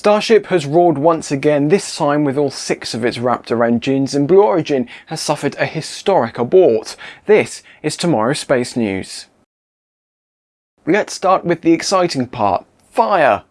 Starship has roared once again, this time with all six of its Raptor engines, and Blue Origin has suffered a historic abort. This is tomorrow's space news. Let's start with the exciting part, fire!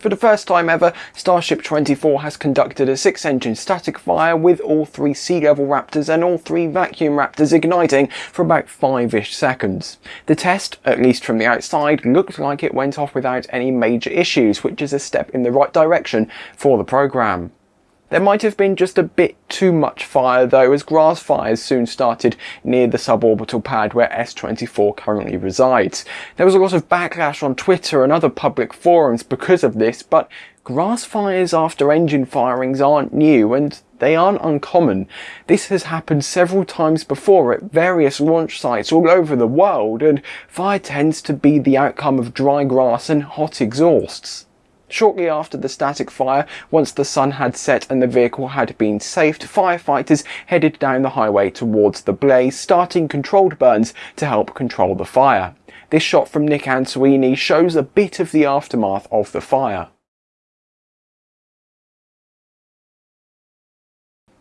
For the first time ever, Starship 24 has conducted a six-engine static fire with all three sea level Raptors and all three vacuum Raptors igniting for about 5-ish seconds. The test, at least from the outside, looked like it went off without any major issues, which is a step in the right direction for the programme. There might have been just a bit too much fire though as grass fires soon started near the suborbital pad where S24 currently resides. There was a lot of backlash on Twitter and other public forums because of this but grass fires after engine firings aren't new and they aren't uncommon. This has happened several times before at various launch sites all over the world and fire tends to be the outcome of dry grass and hot exhausts. Shortly after the static fire, once the sun had set and the vehicle had been saved, firefighters headed down the highway towards the blaze, starting controlled burns to help control the fire. This shot from Nic Ansuini shows a bit of the aftermath of the fire.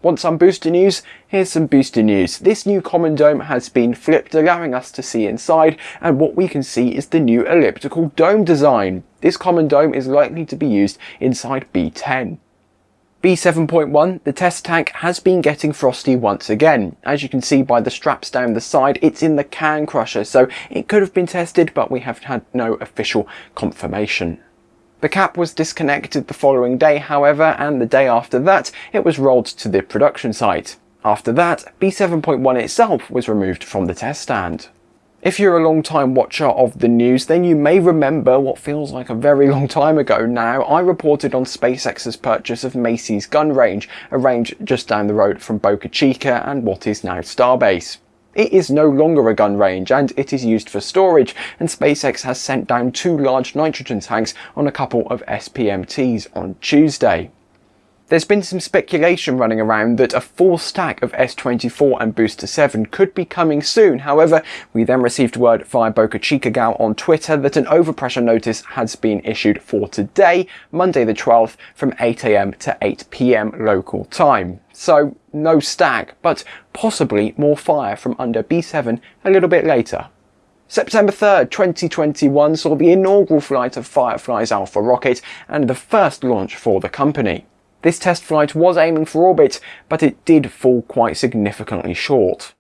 Want some booster news? Here's some booster news. This new common dome has been flipped, allowing us to see inside, and what we can see is the new elliptical dome design. This common dome is likely to be used inside B10. B7.1, the test tank has been getting frosty once again. As you can see by the straps down the side, it's in the can crusher, so it could have been tested, but we have had no official confirmation. The cap was disconnected the following day, however, and the day after that, it was rolled to the production site. After that, B7.1 itself was removed from the test stand. If you're a long time watcher of the news, then you may remember what feels like a very long time ago now, I reported on SpaceX's purchase of Massey's gun range, a range just down the road from Boca Chica and what is now Starbase. It is no longer a gun range and it is used for storage and SpaceX has sent down two large nitrogen tanks on a couple of SPMTs on Tuesday. There's been some speculation running around that a full stack of S24 and Booster 7 could be coming soon. However, we then received word via Boca Chica Gal on Twitter that an overpressure notice has been issued for today, Monday the 12th, from 8am to 8pm local time. So no stack, but possibly more fire from under B7 a little bit later. September 3rd, 2021 saw the inaugural flight of Firefly's Alpha rocket and the first launch for the company. This test flight was aiming for orbit, but it did fall quite significantly short.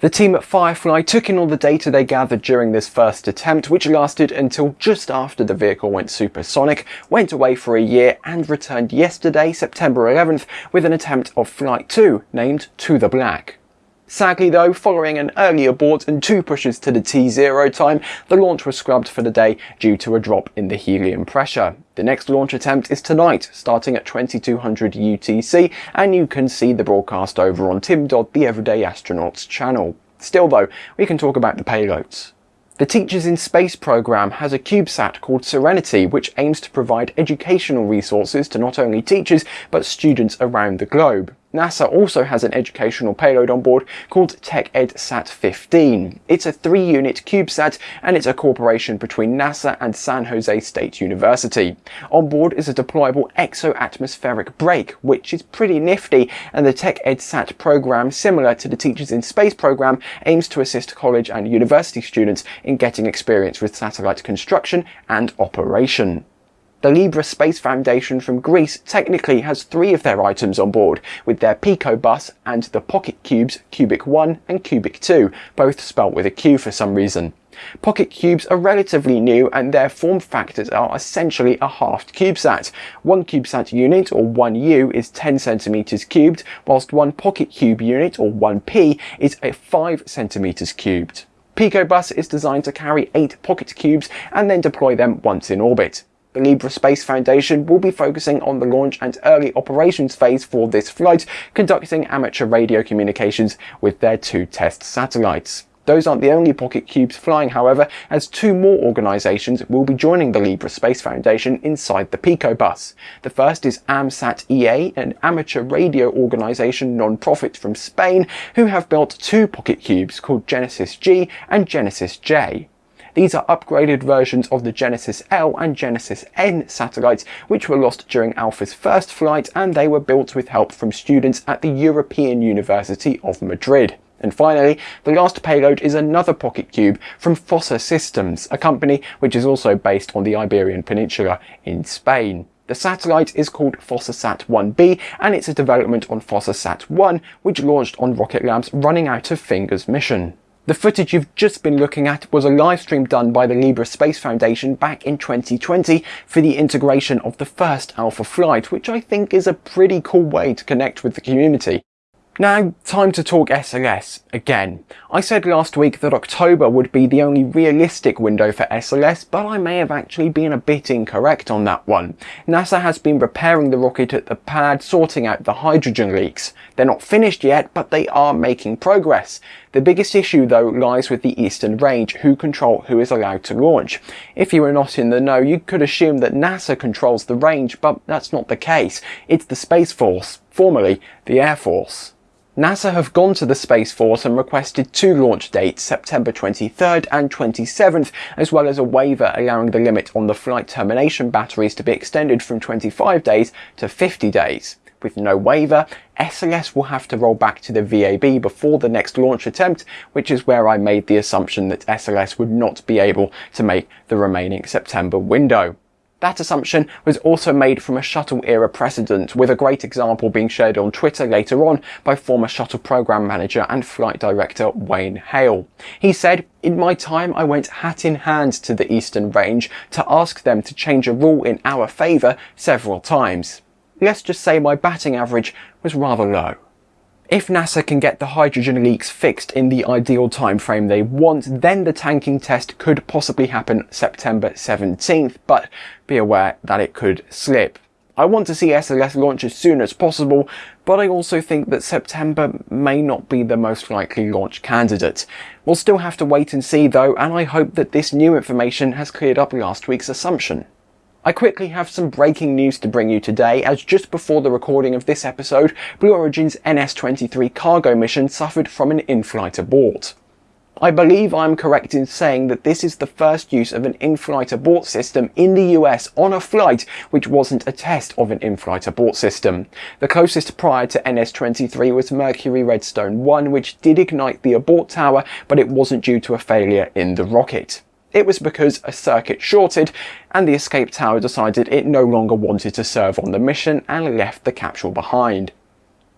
The team at Firefly took in all the data they gathered during this first attempt, which lasted until just after the vehicle went supersonic, went away for a year and returned yesterday, September 11th, with an attempt of Flight 2 named To the Black. Sadly though, following an early abort and two pushes to the T0 time, the launch was scrubbed for the day due to a drop in the helium pressure. The next launch attempt is tonight, starting at 2200 UTC, and you can see the broadcast over on Tim Dodd the Everyday Astronauts channel. Still though, we can talk about the payloads. The Teachers in Space program has a CubeSat called Serenity which aims to provide educational resources to not only teachers but students around the globe. NASA also has an educational payload on board called TechEdSat 15. It's a three-unit CubeSat and it's a cooperation between NASA and San Jose State University. On board is a deployable exo-atmospheric brake, which is pretty nifty, and the TechEdSat program, similar to the Teachers in Space program, aims to assist college and university students in getting experience with satellite construction and operation. The Libre Space Foundation from Greece technically has three of their items on board, with their Pico bus and the Pocket Cubes Qubik 1 and Qubik 2, both spelt with a Q for some reason. Pocket cubes are relatively new and their form factors are essentially a halved CubeSat. One CubeSat unit, or 1U, is 10 centimeters cubed, whilst one Pocket Cube unit, or 1P, is a 5 centimeters cubed. PicoBus is designed to carry 8 Pocket Cubes and then deploy them once in orbit. The Libre Space Foundation will be focusing on the launch and early operations phase for this flight, conducting amateur radio communications with their two test satellites. Those aren't the only Pocket Cubes flying, however, as two more organisations will be joining the Libre Space Foundation inside the Pico bus. The first is AMSAT EA, an amateur radio organisation non-profit from Spain, who have built two Pocket Cubes called Genesis G and Genesis J. These are upgraded versions of the Genesis L and Genesis N satellites, which were lost during Alpha's first flight, and they were built with help from students at the European University of Madrid. And finally, the last payload is another Pocket Cube from Fossa Systems, a company which is also based on the Iberian Peninsula in Spain. The satellite is called Fossasat 1B and it's a development on Fossasat 1 which launched on Rocket Lab's Running Out of Fingers mission. The footage you've just been looking at was a live stream done by the Libre Space Foundation back in 2020 for the integration of the first Alpha flight, which I think is a pretty cool way to connect with the community. Now, time to talk SLS again. I said last week that October would be the only realistic window for SLS, but I may have actually been a bit incorrect on that one. NASA has been repairing the rocket at the pad, sorting out the hydrogen leaks. They're not finished yet, but they are making progress. The biggest issue though lies with the Eastern Range, who control who is allowed to launch. If you were not in the know, you could assume that NASA controls the range, but that's not the case. It's the Space Force, formerly the Air Force. NASA have gone to the Space Force and requested two launch dates, September 23rd and 27th, as well as a waiver allowing the limit on the flight termination batteries to be extended from 25 days to 50 days. With no waiver, SLS will have to roll back to the VAB before the next launch attempt, which is where I made the assumption that SLS would not be able to make the remaining September window. That assumption was also made from a shuttle era precedent, with a great example being shared on Twitter later on by former shuttle program manager and flight director Wayne Hale. He said, in my time I went hat in hand to the Eastern Range to ask them to change a rule in our favour several times. Let's just say my batting average was rather low. If NASA can get the hydrogen leaks fixed in the ideal time frame they want, then the tanking test could possibly happen September 17th, but be aware that it could slip. I want to see SLS launch as soon as possible, but I also think that September may not be the most likely launch candidate. We'll still have to wait and see though, and I hope that this new information has cleared up last week's assumption. I quickly have some breaking news to bring you today as just before the recording of this episode, Blue Origin's NS-23 cargo mission suffered from an in-flight abort. I believe I'm correct in saying that this is the first use of an in-flight abort system in the US on a flight which wasn't a test of an in-flight abort system. The closest prior to NS-23 was Mercury Redstone 1 which did ignite the abort tower but it wasn't due to a failure in the rocket. It was because a circuit shorted and the escape tower decided it no longer wanted to serve on the mission and left the capsule behind.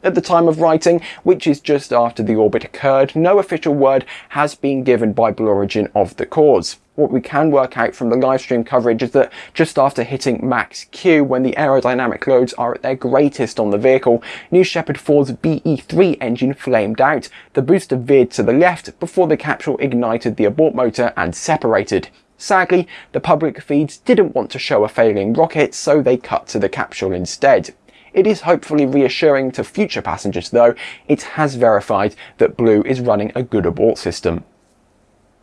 At the time of writing, which is just after the abort occurred, no official word has been given by Blue Origin of the cause. What we can work out from the livestream coverage is that just after hitting max Q, when the aerodynamic loads are at their greatest on the vehicle, New Shepard 4's BE-3 engine flamed out, the booster veered to the left before the capsule ignited the abort motor and separated. Sadly, the public feeds didn't want to show a failing rocket, so they cut to the capsule instead. It is hopefully reassuring to future passengers though, it has verified that Blue is running a good abort system.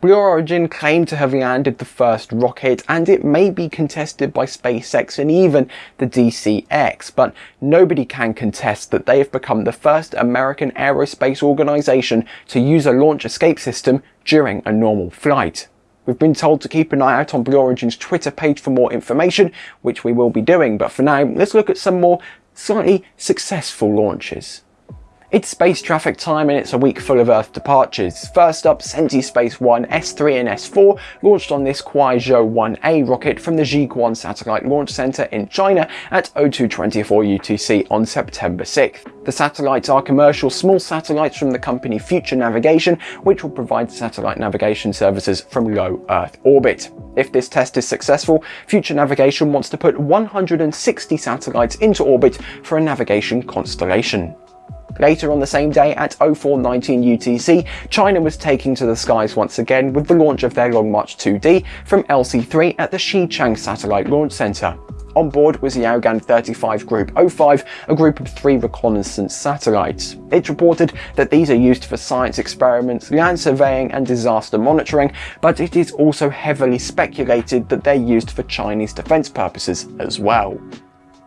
Blue Origin claimed to have landed the first rocket and it may be contested by SpaceX and even the DCX, but nobody can contest that they have become the first American aerospace organization to use a launch escape system during a normal flight. We've been told to keep an eye out on Blue Origin's Twitter page for more information, which we will be doing, but for now, let's look at some more slightly successful launches. It's space traffic time and it's a week full of Earth departures. First up, CentiSpace 1 S3 and S4 launched on this Kuaizhou 1A rocket from the Jiuquan Satellite Launch Center in China at 0224 UTC on September 6th. The satellites are commercial small satellites from the company Future Navigation, which will provide satellite navigation services from low Earth orbit. If this test is successful, Future Navigation wants to put 160 satellites into orbit for a navigation constellation. Later on the same day at 0419 UTC, China was taking to the skies once again with the launch of their Long March 2D from LC-3 at the Xichang Satellite Launch Center. On board was the Yaogan 35 Group 05, a group of three reconnaissance satellites. It's reported that these are used for science experiments, land surveying and disaster monitoring, but it is also heavily speculated that they're used for Chinese defence purposes as well.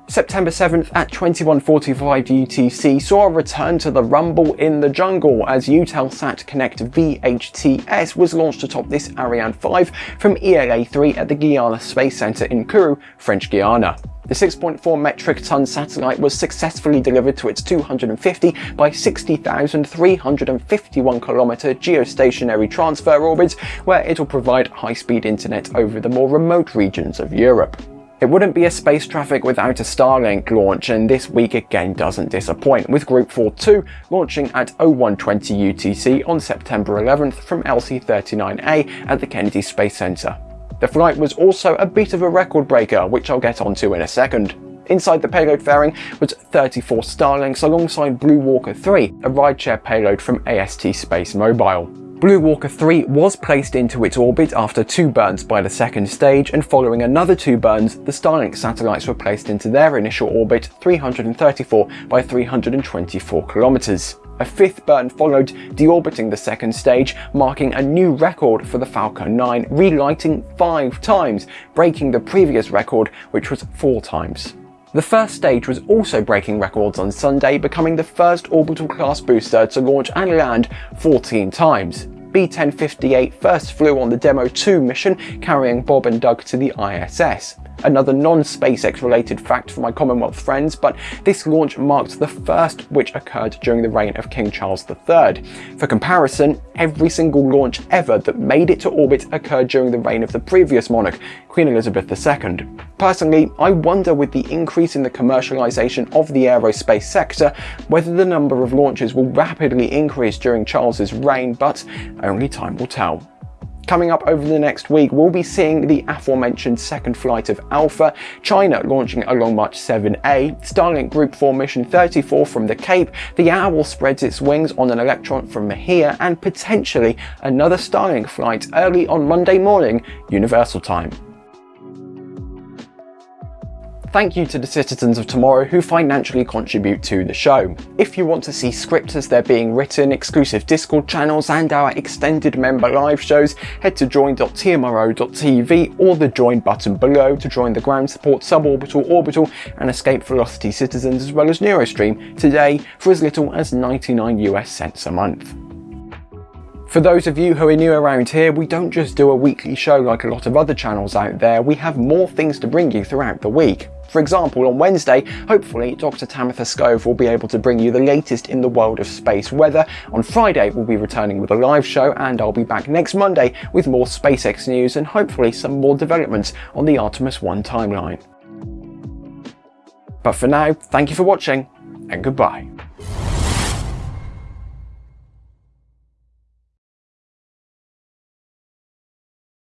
September 7th at 21.45 UTC saw a return to the rumble in the jungle as Eutelsat Konnect VHTS was launched atop this Ariane 5 from ELA-3 at the Guiana Space Centre in Kourou, French Guiana. The 6.4 metric ton satellite was successfully delivered to its 250 by 60,351 kilometer geostationary transfer orbit, where it will provide high-speed internet over the more remote regions of Europe. It wouldn't be a space traffic without a Starlink launch and this week again doesn't disappoint with Group 4-2 launching at 0120 UTC on September 11th from LC-39A at the Kennedy Space Center. The flight was also a bit of a record breaker which I'll get onto in a second. Inside the payload fairing was 34 Starlinks alongside Blue Walker 3, a rideshare payload from AST Space Mobile. Blue Walker 3 was placed into its orbit after two burns by the second stage and following another two burns, the Starlink satellites were placed into their initial orbit 334 by 324 kilometers. A fifth burn followed, deorbiting the second stage, marking a new record for the Falcon 9, relighting five times, breaking the previous record, which was four times. The first stage was also breaking records on Sunday, becoming the first orbital class booster to launch and land 14 times. B-1058 first flew on the Demo 2 mission, carrying Bob and Doug to the ISS. Another non-SpaceX related fact for my Commonwealth friends, but this launch marked the first which occurred during the reign of King Charles III. For comparison, every single launch ever that made it to orbit occurred during the reign of the previous monarch, Queen Elizabeth II. Personally, I wonder with the increase in the commercialisation of the aerospace sector, whether the number of launches will rapidly increase during Charles's reign, but only time will tell. Coming up over the next week, we'll be seeing the aforementioned second flight of Alpha, China launching a Long March 7A, Starlink Group 4 Mission 34 from the Cape, the Owl spreads its wings on an Electron from Mahia, and potentially another Starlink flight early on Monday morning, Universal Time. Thank you to the citizens of tomorrow who financially contribute to the show. If you want to see scripts as they're being written, exclusive Discord channels and our extended member live shows, head to join.tmro.tv or the join button below to join the ground support, suborbital, orbital and escape velocity citizens as well as Neurostream today for as little as 99 US cents a month. For those of you who are new around here, we don't just do a weekly show like a lot of other channels out there, we have more things to bring you throughout the week. For example, on Wednesday, hopefully Dr. Tamitha Skov will be able to bring you the latest in the world of space weather. On Friday, we'll be returning with a live show and I'll be back next Monday with more SpaceX news and hopefully some more developments on the Artemis 1 timeline. But for now, thank you for watching and goodbye.